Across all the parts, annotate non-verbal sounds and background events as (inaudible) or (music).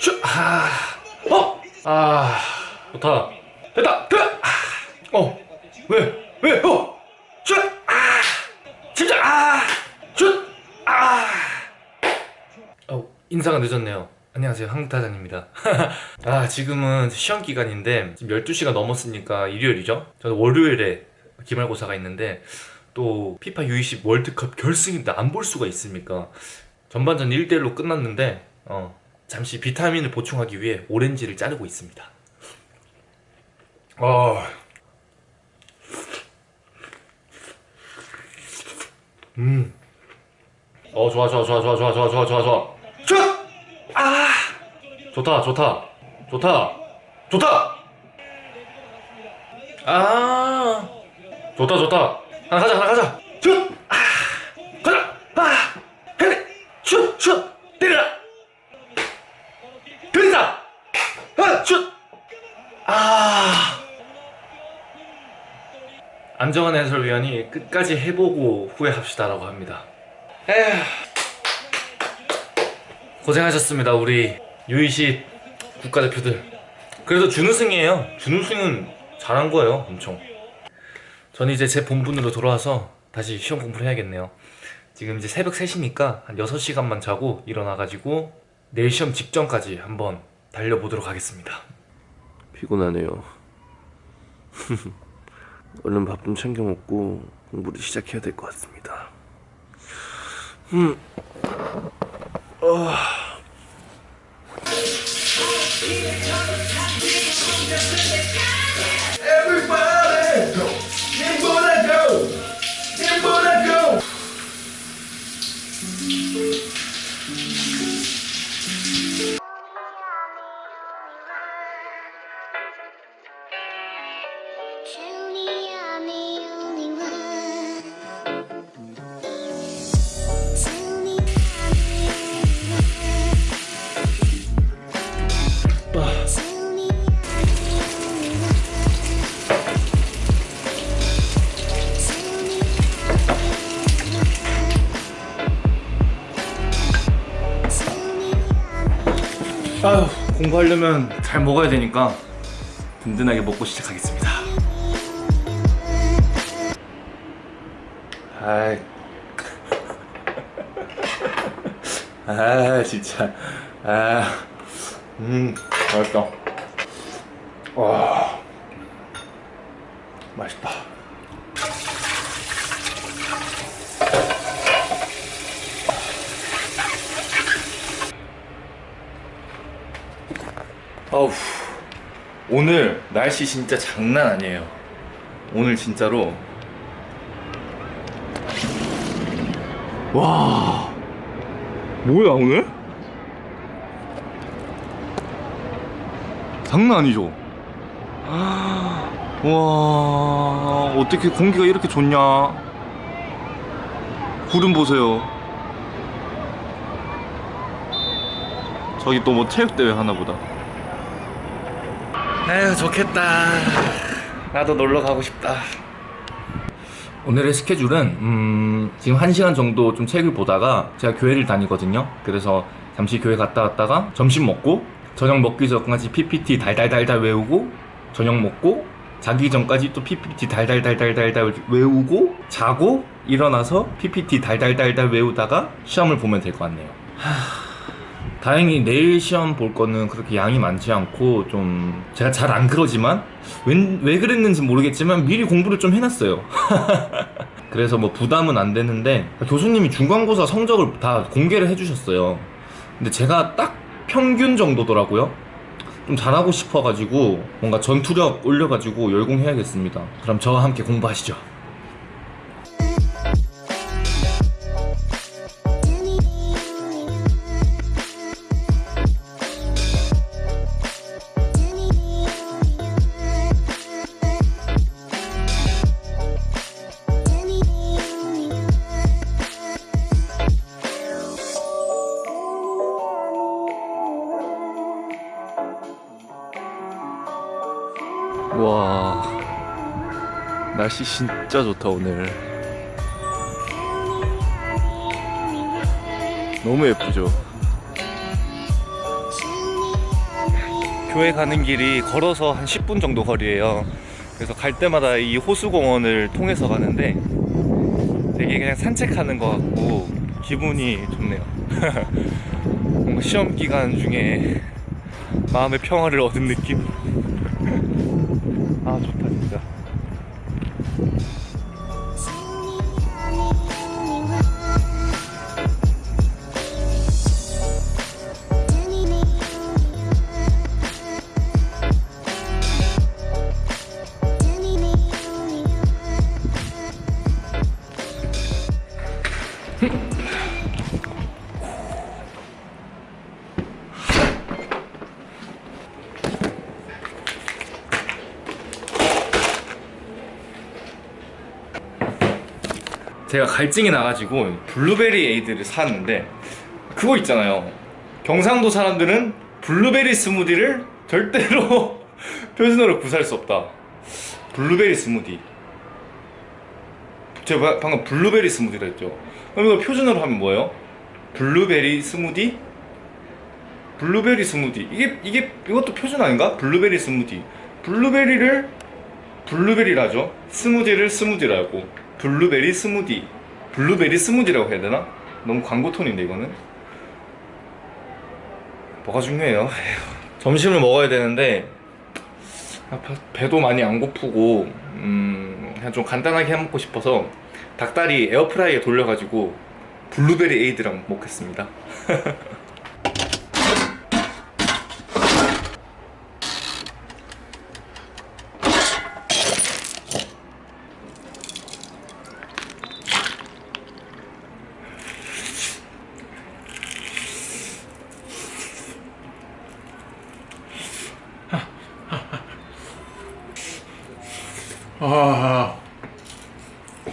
슛! 아, 어! 아, 좋다. 됐다! 그! 아, 어! 왜? 왜? 어! 슛! 아! 진짜! 아! 슛! 아! 어, 인사가 늦었네요. 안녕하세요. 한국타잔입니다. (laughs) 아, 지금은 시험 기간인데, 지금 12시가 넘었으니까 일요일이죠? 저는 월요일에 기말고사가 있는데, 또 피파 U20 월드컵 결승인데 안 볼 수가 있습니까? 전반전 1대1로 끝났는데, 어, 잠시 비타민을 보충하기 위해 오렌지를 자르고 있습니다. 어. 음. 어, 좋아, 좋아, 좋아, 좋아, 좋아, 좋아, 좋아, 좋아, 좋아. 쭉! 아! 좋다, 좋다. 좋다. 좋다! 아! 좋다, 좋다. 하나 가자, 하나 가자. 아! 안정환 해설위원이 끝까지 해보고 후회합시다라고 합니다. 에휴. 고생하셨습니다, 우리 유이시 국가대표들. 그래도 준우승이에요. 준우승은 잘한 거예요, 엄청. 저는 이제 제 본분으로 돌아와서 다시 시험 공부를 해야겠네요. 지금 이제 새벽 3시니까 한 6시간만 자고 일어나가지고 내일 시험 직전까지 한번 달려보도록 하겠습니다. 피곤하네요. (laughs) 얼른 밥 좀 챙겨 먹고 공부를 시작해야 될 것 같습니다. 음. Everybody 공부하려면 잘 먹어야 되니까 든든하게 먹고 시작하겠습니다. 아이. 아, 진짜. 아. 음, 맛있다. 와. 맛있다. 어우 오늘 날씨 진짜 장난 아니에요. 오늘 진짜로. 와. 뭐야 오늘? 장난 아니죠? (gasps) 와 어떻게 공기가 이렇게 좋냐? 구름 보세요. 저기 또 뭐 체육대회 하나보다 에휴 좋겠다. 나도 놀러 가고 싶다. 오늘의 스케줄은 음, 지금 1시간 정도 좀 책을 보다가 제가 교회를 다니거든요. 그래서 잠시 교회 갔다 왔다가 점심 먹고 저녁 먹기 전까지 PPT 달달달달 외우고 저녁 먹고 자기 전까지 또 PPT 달달달달달달 외우고 자고 일어나서 PPT 달달달달 외우다가 시험을 보면 될 것 같네요 다행히 내일 시험 볼 거는 그렇게 양이 많지 않고 좀 제가 잘 안 그러지만 왜, 왜 그랬는지 모르겠지만 미리 공부를 좀 해놨어요. (laughs) 그래서 뭐 부담은 안 되는데 교수님이 중간고사 성적을 다 공개를 해주셨어요. 근데 제가 딱 평균 정도더라고요. 좀 잘하고 싶어가지고 뭔가 전투력 올려가지고 열공해야겠습니다. 그럼 저와 함께 공부하시죠 날씨 진짜 좋다 오늘 너무 예쁘죠 교회 가는 길이 걸어서 한 10분 정도 거리예요. 그래서 갈 때마다 이 호수공원을 통해서 가는데 되게 그냥 산책하는 것 같고 기분이 좋네요. (laughs) 뭔가 시험 기간 중에 마음의 평화를 얻은 느낌. 제가 갈증이 나가지고 블루베리 에이드를 샀는데 그거 있잖아요. 경상도 사람들은 블루베리 스무디를 절대로 (laughs) 표준어로 구사할 수 없다. 블루베리 스무디. 제가 방금 블루베리 스무디라 했죠. 그럼 이거 표준어로 하면 뭐예요? 블루베리 스무디? 블루베리 스무디. 이게 이게 이것도 표준 아닌가? 블루베리 스무디. 블루베리를 블루베리라죠. 스무디를 스무디라고. 블루베리 스무디. 블루베리 스무디라고 해야 되나? 너무 광고 톤인데 이거는. 뭐가 중요해요? (laughs) 점심을 먹어야 되는데 아, 배- 배도 많이 안 고프고 음, 그냥 좀 간단하게 해 먹고 싶어서 닭다리 에어프라이에 돌려가지고 블루베리 에이드랑 먹겠습니다. (laughs)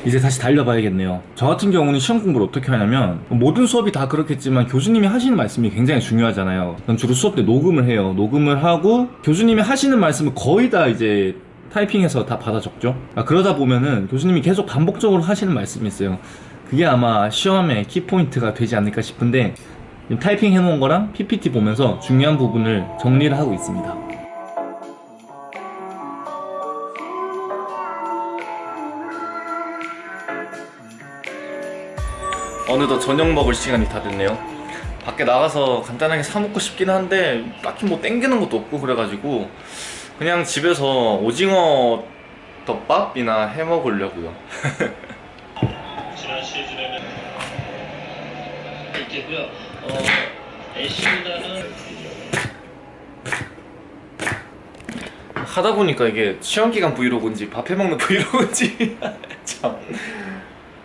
이제 다시 달려봐야겠네요. 저 같은 경우는 시험 공부를 어떻게 하냐면 모든 수업이 다 그렇겠지만 교수님이 하시는 말씀이 굉장히 중요하잖아요. 전 주로 수업 때 녹음을 해요. 녹음을 하고 교수님이 하시는 말씀을 거의 다 이제 타이핑해서 다 받아 적죠. 아, 그러다 보면은 교수님이 계속 반복적으로 하시는 말씀이 있어요. 그게 아마 시험의 키포인트가 되지 않을까 싶은데 타이핑 해놓은 거랑 PPT 보면서 중요한 부분을 정리를 하고 있습니다. 어느덧 저녁 먹을 시간이 다 됐네요. 밖에 나가서 간단하게 사 먹고 싶긴 한데 딱히 뭐 땡기는 것도 없고 그래가지고 그냥 집에서 오징어 덮밥이나 해 먹으려고요. (laughs) 지난 시즌에는 있겠고요. 어, 애쉬보다는 하다 보니까 이게 시험 기간 브이로그인지 밥 해 먹는 브이로그인지 (laughs) 참.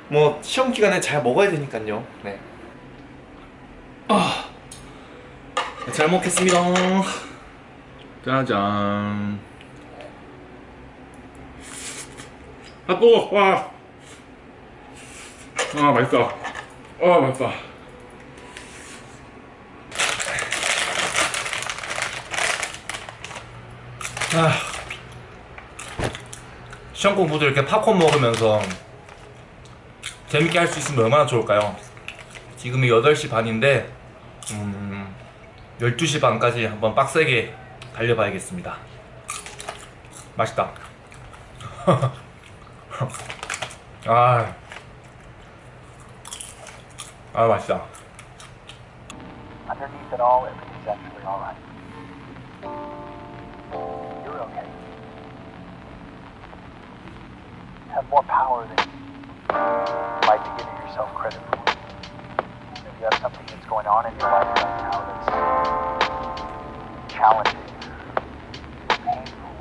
뭐 시험 기간에 잘 먹어야 되니까요. 네. 아. 잘 먹겠습니다. 짜잔. 아 뜨거 와. 아 맛있다. 아 맛있다. 아. 시험 공부도 이렇게 팝콘 먹으면서 재밌게 할 수 있으면 얼마나 좋을까요? 지금이 8시 반인데 음, 12시 반까지 한번 빡세게 달려봐야겠습니다. 맛있다. 아, 아 맛있다. Have more power than you might be giving yourself credit for. Maybe you have something that's going on in your life right now that's challenging, painful.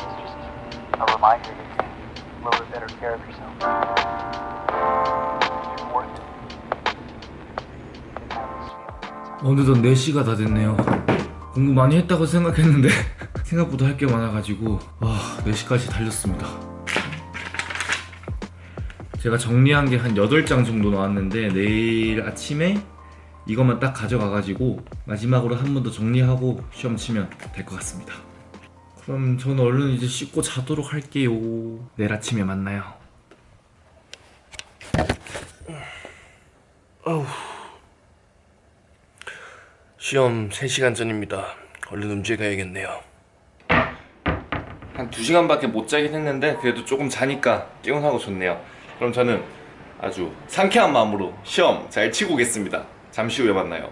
It's just a reminder to take a little bit better care of yourself. You're worth it. 어느덧 4시가 다 됐네요 공부 많이 했다고 생각했는데 생각보다 할 게 많아가지고 와 4시까지 달렸습니다 제가 정리한 게 한 8장 정도 나왔는데 내일 아침에 이것만 딱 가져가가지고 마지막으로 한 번 더 정리하고 시험 치면 될 것 같습니다. 그럼 저는 얼른 이제 씻고 자도록 할게요. 내일 아침에 만나요. 시험 3시간 전입니다. 얼른 음주에 가야겠네요. 한 2시간밖에 못 자긴 했는데 그래도 조금 자니까 개운하고 좋네요 그럼 저는 아주 상쾌한 마음으로 시험 잘 치고 오겠습니다. 잠시 후에 만나요.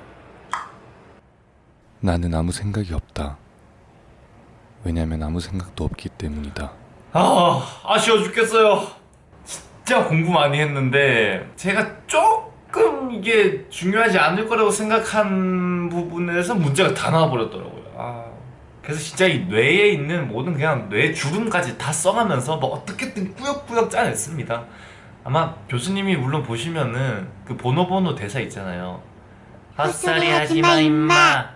나는 아무 생각이 없다. 왜냐면 아무 생각도 없기 때문이다. 아 아쉬워 죽겠어요. 진짜 공부 많이 했는데 제가 조금 이게 중요하지 않을 거라고 생각한 부분에서 문제가 다 나와버렸더라고요. 아 그래서 진짜 이 뇌에 있는 모든 그냥 뇌 주름까지 다 써가면서 뭐 어떻게든 꾸역꾸역 짜냈습니다 아마 교수님이 물론 보시면은 그 보노보노 대사 있잖아요. 헛소리 하지마 임마.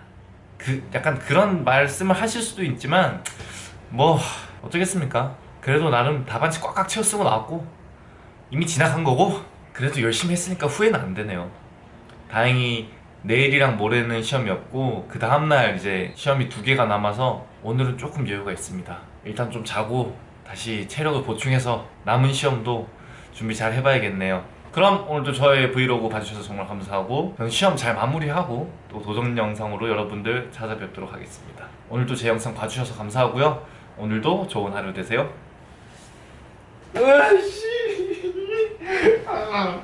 그 약간 그런 말씀을 하실 수도 있지만 뭐 어쩌겠습니까? 그래도 나름 답안지 꽉꽉 채워 쓰고 나왔고 이미 지나간 거고 그래도 열심히 했으니까 후회는 안 되네요. 다행히 내일이랑 모레는 시험이었고 그 다음날 이제 시험이 두 개가 남아서 오늘은 조금 여유가 있습니다. 일단 좀 자고 다시 체력을 보충해서 남은 시험도 준비 잘 해봐야겠네요. 그럼 오늘도 저의 브이로그 봐주셔서 정말 감사하고 저는 시험 잘 마무리하고 또 도전 영상으로 여러분들 찾아뵙도록 하겠습니다. 오늘도 제 영상 봐주셔서 감사하고요. 오늘도 좋은 하루 되세요. 으아씨. 아,